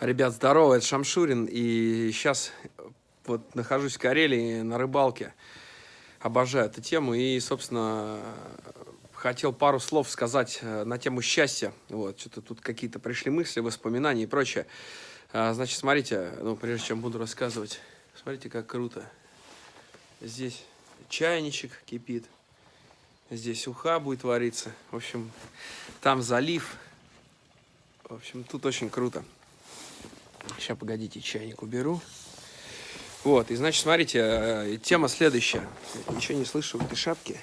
Ребят, здорово, это Шамшурин, и сейчас вот нахожусь в Карелии на рыбалке. Обожаю эту тему, и, собственно, хотел пару слов сказать э, на тему счастья. Вот, что-то тут какие-то пришли мысли, воспоминания и прочее. А, значит, смотрите, ну, прежде чем буду рассказывать, смотрите, как круто. Здесь чайничек кипит, здесь уха будет вариться. В общем, там залив. В общем, тут очень круто. Сейчас, погодите, чайник уберу. Вот, и значит, смотрите, э, тема следующая. Ничего не слышу в этой шапке.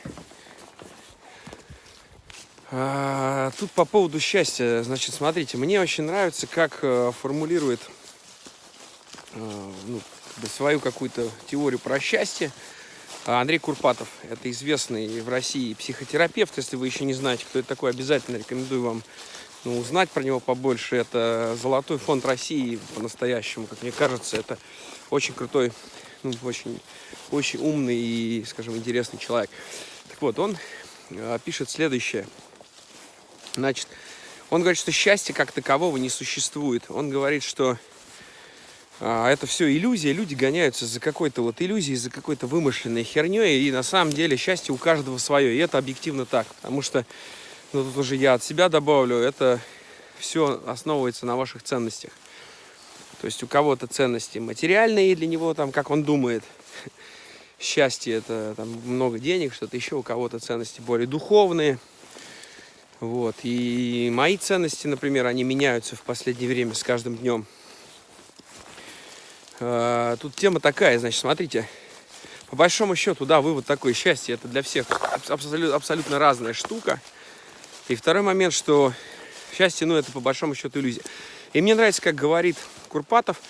А, тут по поводу счастья. Значит, смотрите, мне очень нравится, как э, формулирует э, ну, свою какую-то теорию про счастье Андрей Курпатов. Это известный в России психотерапевт. Если вы еще не знаете, кто это такой, обязательно рекомендую вам ну, узнать про него побольше. Это Золотой фонд России по-настоящему, как мне кажется. Это очень крутой, ну, очень, очень умный и, скажем, интересный человек. Так вот, он э, пишет следующее. Значит, он говорит, что счастья как такового не существует. Он говорит, что а, это все иллюзия, люди гоняются за какой-то вот иллюзией, за какой-то вымышленной херней, и на самом деле счастье у каждого свое, и это объективно так, потому что но тут уже я от себя добавлю, это все основывается на ваших ценностях. То есть у кого-то ценности материальные для него, там, как он думает, счастье это там, много денег, что-то еще, у кого-то ценности более духовные. Вот. И мои ценности, например, они меняются в последнее время с каждым днем. А, тут тема такая, значит, смотрите. По большому счету, да, вывод такой, счастье это для всех абсолютно, абсолютно разная штука. И второй момент, что счастье, ну, это по большому счету иллюзия. И мне нравится, как говорит Курпатов,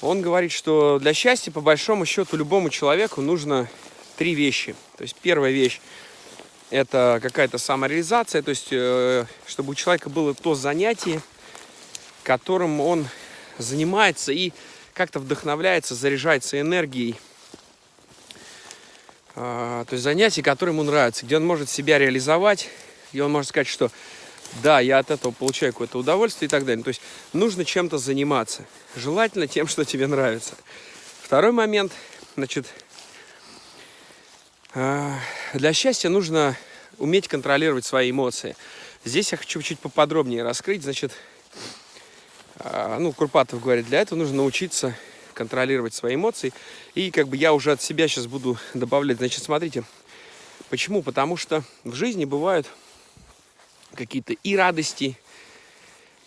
он говорит, что для счастья, по большому счету, любому человеку нужно три вещи. То есть первая вещь – это какая-то самореализация, то есть э, чтобы у человека было то занятие, которым он занимается и как-то вдохновляется, заряжается энергией. А, то есть занятие, которое ему нравится, где он может себя реализовать, и он может сказать, что да, я от этого получаю какое-то удовольствие и так далее. То есть нужно чем-то заниматься. Желательно тем, что тебе нравится. Второй момент, значит, а, для счастья нужно уметь контролировать свои эмоции. Здесь я хочу чуть поподробнее раскрыть. Значит, а, ну, Курпатов говорит, для этого нужно научиться контролировать свои эмоции. И как бы я уже от себя сейчас буду добавлять. Значит, смотрите, почему? Потому что в жизни бывают какие-то и радости,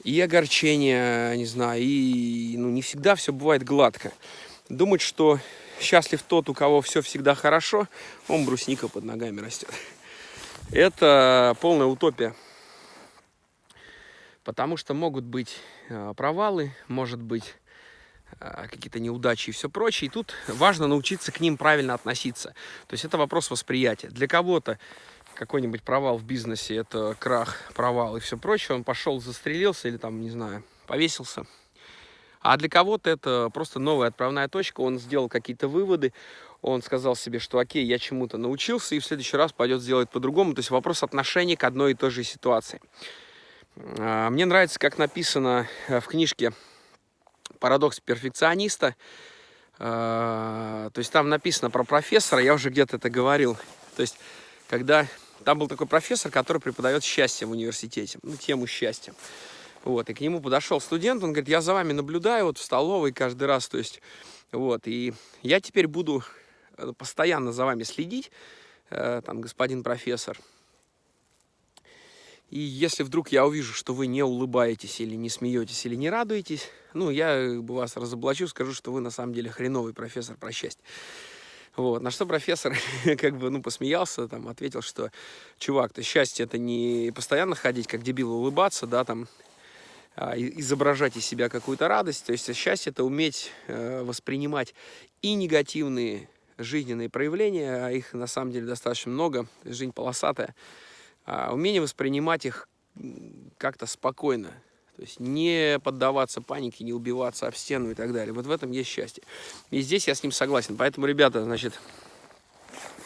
и огорчения, не знаю, и ну, не всегда все бывает гладко. Думать, что счастлив тот, у кого все всегда хорошо, он брусника под ногами растет. Это полная утопия. Потому что могут быть а, провалы, может быть а, какие-то неудачи и все прочее. И тут важно научиться к ним правильно относиться. То есть это вопрос восприятия. Для кого-то какой-нибудь провал в бизнесе, это крах, провал и все прочее, он пошел, застрелился или там, не знаю, повесился. А для кого-то это просто новая отправная точка, он сделал какие-то выводы, он сказал себе, что окей, я чему-то научился, и в следующий раз пойдет сделать по-другому. То есть вопрос отношения к одной и той же ситуации. А, мне нравится, как написано э, в книжке «Парадокс перфекциониста». А, то есть там написано про профессора, я уже где-то это говорил. То есть когда там был такой профессор, который преподает счастье в университете, ну, тему счастья. Вот, и к нему подошел студент, он говорит, я за вами наблюдаю вот в столовой каждый раз, то есть, вот, и я теперь буду э, постоянно за вами следить, э, там, господин профессор. И если вдруг я увижу, что вы не улыбаетесь или не смеетесь или не радуетесь, ну, я вас разоблачу, скажу, что вы на самом деле хреновый профессор про счастье. Вот. На что профессор как бы, ну, посмеялся, там, ответил, что, чувак, то счастье это не постоянно ходить, как дебил, улыбаться, да, там, а, изображать из себя какую-то радость. То есть счастье это уметь э, воспринимать и негативные жизненные проявления, а их на самом деле достаточно много, жизнь полосатая, а умение воспринимать их как-то спокойно, то есть не поддаваться панике, не убиваться об стену и так далее. Вот в этом есть счастье. И здесь я с ним согласен. Поэтому, ребята, значит,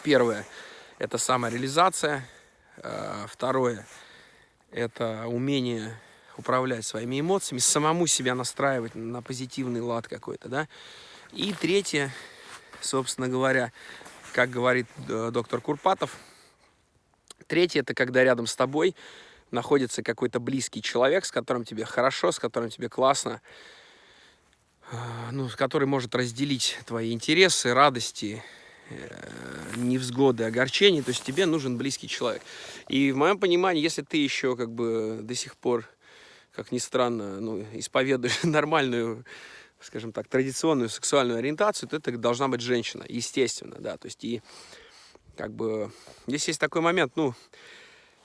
первое – это самореализация. Э, второе – это умение управлять своими эмоциями, самому себя настраивать на позитивный лад какой-то, да. И третье, собственно говоря, как говорит э, доктор Курпатов, третье – это когда рядом с тобой находится какой-то близкий человек, с которым тебе хорошо, с которым тебе классно, э, ну, который может разделить твои интересы, радости, э, невзгоды, огорчения, то есть тебе нужен близкий человек. И в моем понимании, если ты еще как бы до сих пор, как ни странно, ну, исповедуешь нормальную скажем так, традиционную сексуальную ориентацию, то это должна быть женщина, естественно, да, то есть и как бы здесь есть такой момент, ну,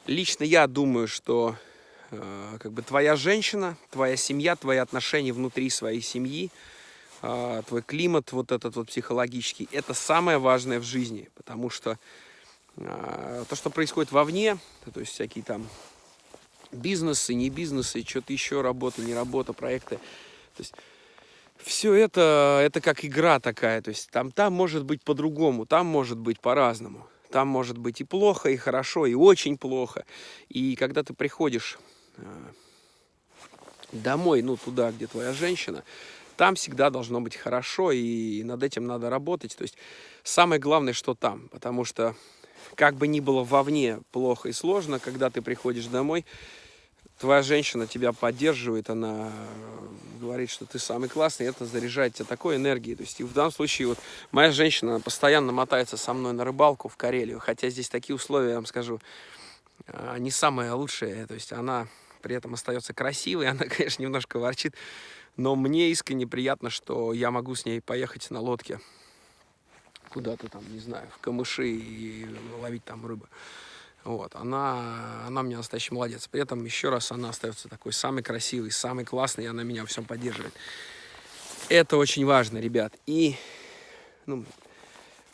лично я думаю, что э, как бы твоя женщина, твоя семья, твои отношения внутри своей семьи, э, твой климат вот этот вот психологический, это самое важное в жизни, потому что э, то, что происходит вовне, то есть всякие там бизнесы, не бизнесы, что-то еще, работа, не работа, проекты, то есть все это, это как игра такая, то есть там, там может быть по-другому, там может быть по-разному. Там может быть и плохо, и хорошо, и очень плохо. И когда ты приходишь э, домой, ну, туда, где твоя женщина, там всегда должно быть хорошо, и над этим надо работать. То есть самое главное, что там, потому что как бы ни было вовне плохо и сложно, когда ты приходишь домой, твоя женщина тебя поддерживает, она говорит, что ты самый классный, это заряжает тебя такой энергией. То есть и в данном случае вот моя женщина постоянно мотается со мной на рыбалку в Карелию, хотя здесь такие условия, я вам скажу, а, не самые лучшие. То есть она при этом остается красивой, она, конечно, немножко ворчит, но мне искренне приятно, что я могу с ней поехать на лодке куда-то там, не знаю, в камыши и ловить там рыбу. Вот, она, она мне настоящий молодец. При этом, еще раз, она остается такой самый красивый, самый классный, и она меня всем поддерживает. Это очень важно, ребят. И, ну,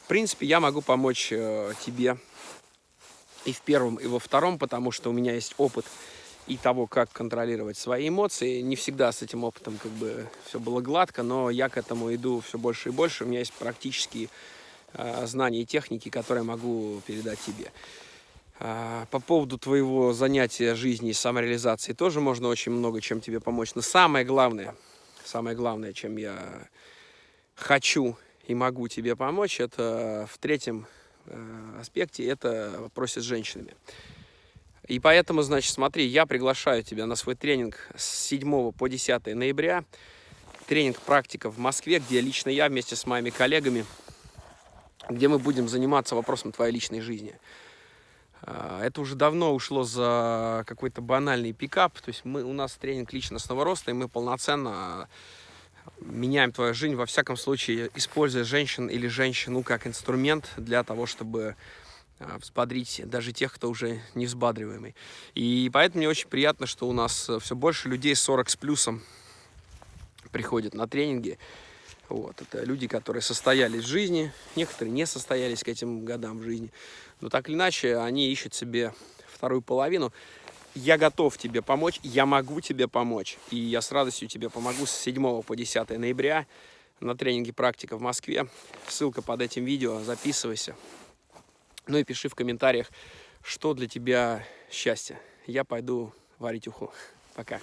в принципе, я могу помочь э, тебе и в первом, и во втором, потому что у меня есть опыт и того, как контролировать свои эмоции. Не всегда с этим опытом как бы все было гладко, но я к этому иду все больше и больше. У меня есть практические э, знания и техники, которые могу передать тебе. А, по поводу твоего занятия жизни и самореализации тоже можно очень много чем тебе помочь. Но самое главное, самое главное, чем я хочу и могу тебе помочь, это в третьем э, аспекте, это в с женщинами. И поэтому, значит, смотри, я приглашаю тебя на свой тренинг с 7 по 10 ноября. Тренинг «Практика» в Москве, где лично я вместе с моими коллегами, где мы будем заниматься вопросом твоей личной жизни. А, это уже давно ушло за какой-то банальный пикап. То есть мы, у нас тренинг личностного роста, и мы полноценно меняем твою жизнь, во всяком случае, используя женщин или женщину как инструмент для того, чтобы а, взбодрить даже тех, кто уже не взбадриваемый. И поэтому мне очень приятно, что у нас все больше людей 40 с плюсом приходят на тренинги. Вот, это люди, которые состоялись в жизни, некоторые не состоялись к этим годам в жизни. Но так или иначе, они ищут себе вторую половину. Я готов тебе помочь, я могу тебе помочь. И я с радостью тебе помогу с 7 по 10 ноября на тренинге «Практика» в Москве. Ссылка под этим видео, записывайся. Ну и пиши в комментариях, что для тебя счастье. Я пойду варить уху. Пока.